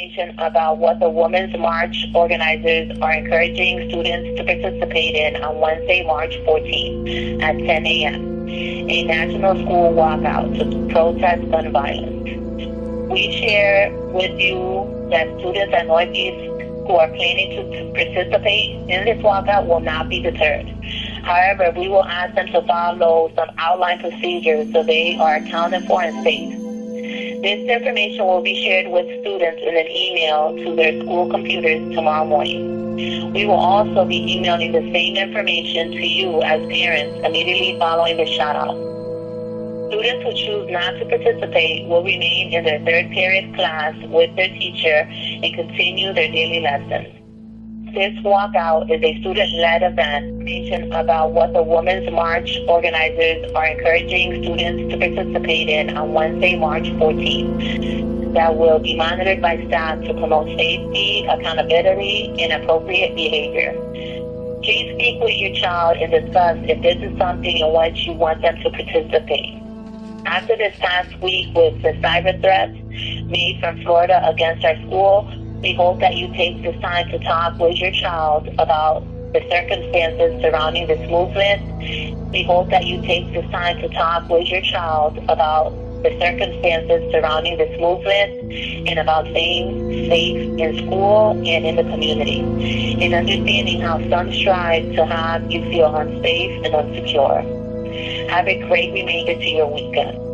information about what the Women's March organizers are encouraging students to participate in on Wednesday, March 14th at 10 a.m. A national school walkout to protest gun violence. We share with you that students at Northeast who are planning to participate in this walkout will not be deterred. However, we will ask them to follow some outline procedures so they are accounted for and safe. This information will be shared with students in an email to their school computers tomorrow morning. We will also be emailing the same information to you as parents immediately following the shout out. Students who choose not to participate will remain in their third period class with their teacher and continue their daily lessons. This walkout is a student-led event about what the Women's March organizers are encouraging students to participate in on Wednesday, March 14th that will be monitored by staff to promote safety, accountability, and appropriate behavior. Please speak with your child and discuss if this is something in which you want them to participate. After this past week with the cyber threats made from Florida against our school, we hope that you take this time to talk with your child about the circumstances surrounding this movement. We hope that you take this time to talk with your child about the circumstances surrounding this movement and about staying safe in school and in the community, and understanding how some strive to have you feel unsafe and unsecure. Have a great remainder to your weekend.